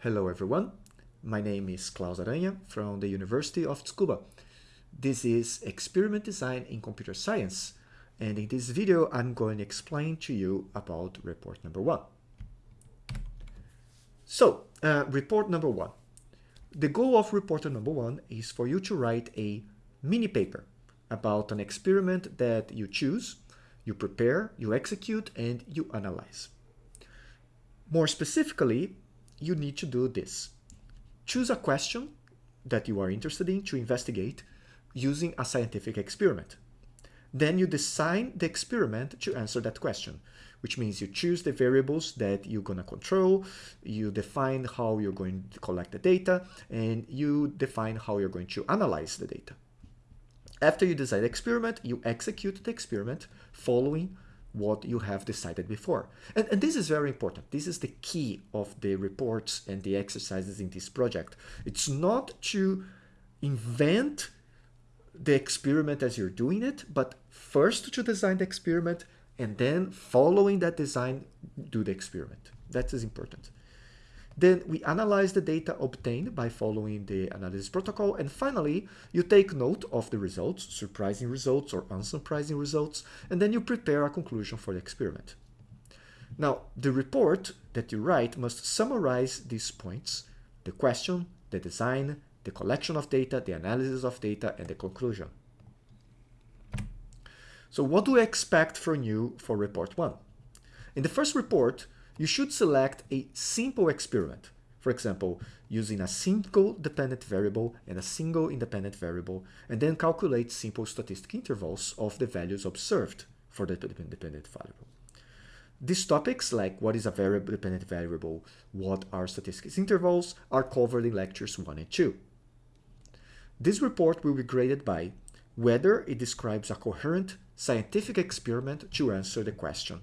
Hello everyone, my name is Claus Aranha from the University of Tsukuba. This is Experiment Design in Computer Science and in this video I'm going to explain to you about report number one. So, uh, report number one. The goal of report number one is for you to write a mini paper about an experiment that you choose, you prepare, you execute, and you analyze. More specifically, you need to do this. Choose a question that you are interested in to investigate using a scientific experiment. Then you design the experiment to answer that question, which means you choose the variables that you're going to control, you define how you're going to collect the data, and you define how you're going to analyze the data. After you design the experiment, you execute the experiment following what you have decided before. And, and, this is very important. This is the key of the reports and the exercises in this project. It's not to invent the experiment as you're doing it, but first to design the experiment and then following that design, do the experiment. That is important. Then we analyze the data obtained by following the analysis protocol. And finally, you take note of the results, surprising results or unsurprising results, and then you prepare a conclusion for the experiment. Now, the report that you write must summarize these points, the question, the design, the collection of data, the analysis of data, and the conclusion. So what do we expect from you for report one? In the first report, you should select a simple experiment. For example, using a single dependent variable and a single independent variable, and then calculate simple statistic intervals of the values observed for the dependent variable. These topics, like what is a variable dependent variable, what are statistics intervals, are covered in lectures 1 and 2. This report will be graded by whether it describes a coherent scientific experiment to answer the question,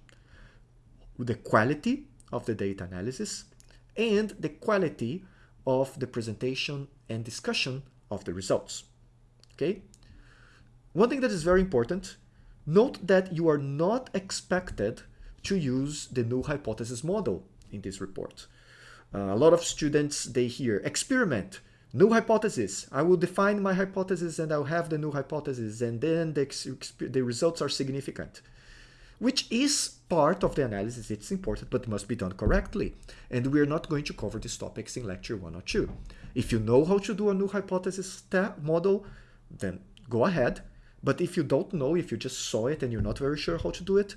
the quality of the data analysis, and the quality of the presentation and discussion of the results. Okay? One thing that is very important, note that you are not expected to use the null hypothesis model in this report. Uh, a lot of students, they hear experiment, null hypothesis. I will define my hypothesis and I'll have the null hypothesis and then the, the results are significant which is part of the analysis. It's important, but must be done correctly. And we're not going to cover these topics in lecture one or two. If you know how to do a null hypothesis model, then go ahead. But if you don't know, if you just saw it and you're not very sure how to do it,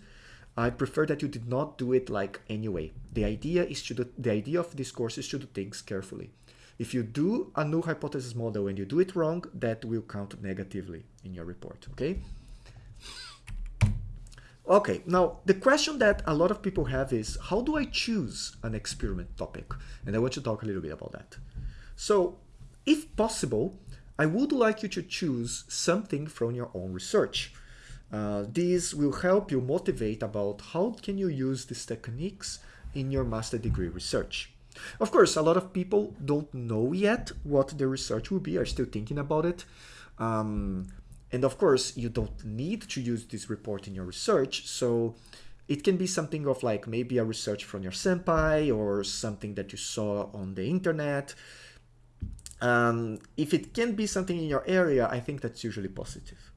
I prefer that you did not do it like anyway. The idea is to do, the idea of this course is to do things carefully. If you do a null hypothesis model and you do it wrong, that will count negatively in your report, okay? Okay, now the question that a lot of people have is, how do I choose an experiment topic? And I want to talk a little bit about that. So, if possible, I would like you to choose something from your own research. Uh, this will help you motivate about how can you use these techniques in your master degree research. Of course, a lot of people don't know yet what the research will be, are still thinking about it. Um, and of course, you don't need to use this report in your research. So it can be something of like maybe a research from your senpai or something that you saw on the internet. Um, if it can be something in your area, I think that's usually positive.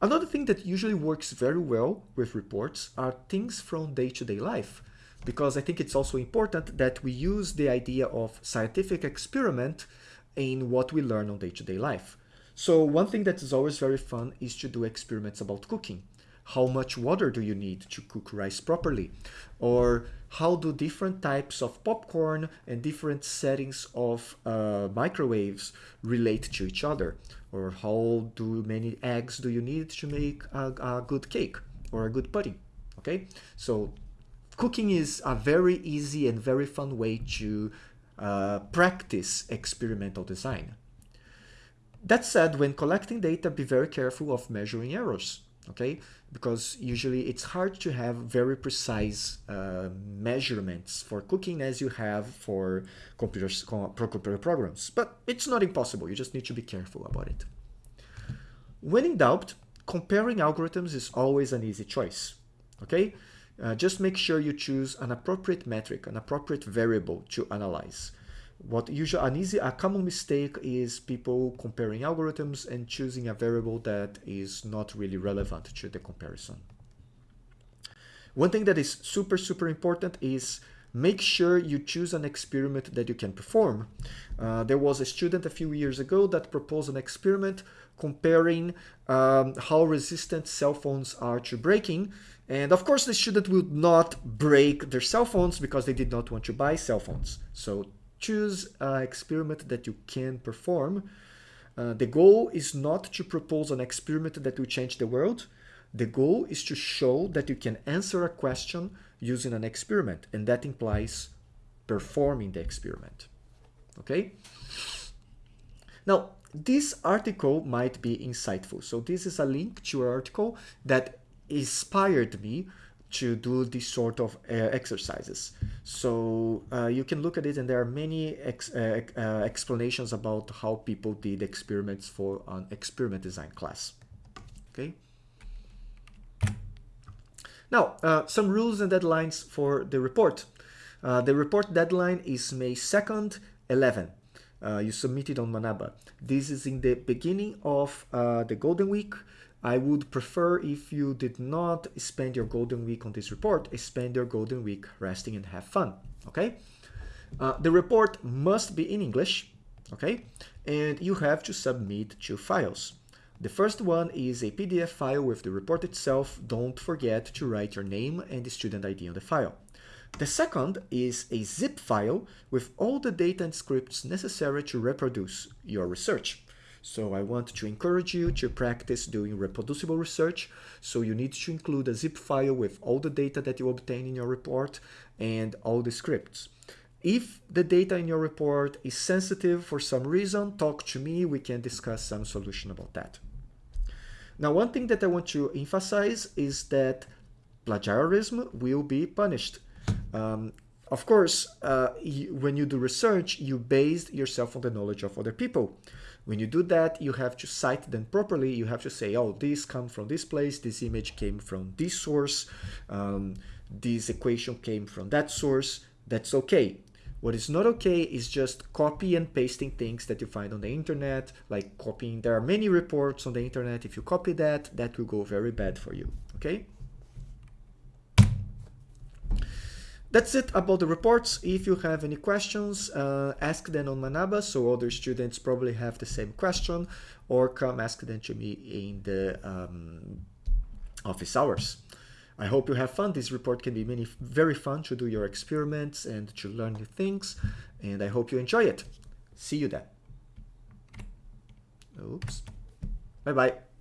Another thing that usually works very well with reports are things from day-to-day -day life, because I think it's also important that we use the idea of scientific experiment in what we learn on day-to-day -day life. So one thing that is always very fun is to do experiments about cooking. How much water do you need to cook rice properly? Or how do different types of popcorn and different settings of uh, microwaves relate to each other? Or how do many eggs do you need to make a, a good cake or a good pudding? Okay, so cooking is a very easy and very fun way to uh, practice experimental design. That said, when collecting data, be very careful of measuring errors, okay? Because usually it's hard to have very precise uh, measurements for cooking as you have for computers, computer programs. But it's not impossible, you just need to be careful about it. When in doubt, comparing algorithms is always an easy choice, okay? Uh, just make sure you choose an appropriate metric, an appropriate variable to analyze. What usually an easy, a common mistake is people comparing algorithms and choosing a variable that is not really relevant to the comparison. One thing that is super, super important is make sure you choose an experiment that you can perform. Uh, there was a student a few years ago that proposed an experiment comparing um, how resistant cell phones are to breaking. And of course, the student would not break their cell phones because they did not want to buy cell phones. So choose an experiment that you can perform. Uh, the goal is not to propose an experiment that will change the world. The goal is to show that you can answer a question using an experiment, and that implies performing the experiment. Okay? Now, this article might be insightful. So this is a link to an article that inspired me to do this sort of uh, exercises. So uh, you can look at it and there are many ex uh, uh explanations about how people did experiments for an experiment design class. Okay. Now, uh, some rules and deadlines for the report. Uh, the report deadline is May 2nd, 11. Uh, you submit it on Manaba. This is in the beginning of uh, the Golden Week. I would prefer if you did not spend your Golden Week on this report, spend your Golden Week resting and have fun, okay? Uh, the report must be in English, okay? And you have to submit two files. The first one is a PDF file with the report itself. Don't forget to write your name and the student ID on the file. The second is a zip file with all the data and scripts necessary to reproduce your research. So I want to encourage you to practice doing reproducible research. So you need to include a zip file with all the data that you obtain in your report and all the scripts. If the data in your report is sensitive for some reason, talk to me. We can discuss some solution about that. Now, one thing that I want to emphasize is that plagiarism will be punished. Um, of course, uh, you, when you do research, you base yourself on the knowledge of other people. When you do that, you have to cite them properly. You have to say, oh, this comes from this place, this image came from this source, um, this equation came from that source. That's okay. What is not okay is just copy and pasting things that you find on the internet, like copying. There are many reports on the internet. If you copy that, that will go very bad for you, okay? That's it about the reports. If you have any questions, uh, ask them on Manaba, so other students probably have the same question, or come ask them to me in the um, office hours. I hope you have fun. This report can be many, very fun to do your experiments and to learn new things. And I hope you enjoy it. See you then. Oops. Bye-bye.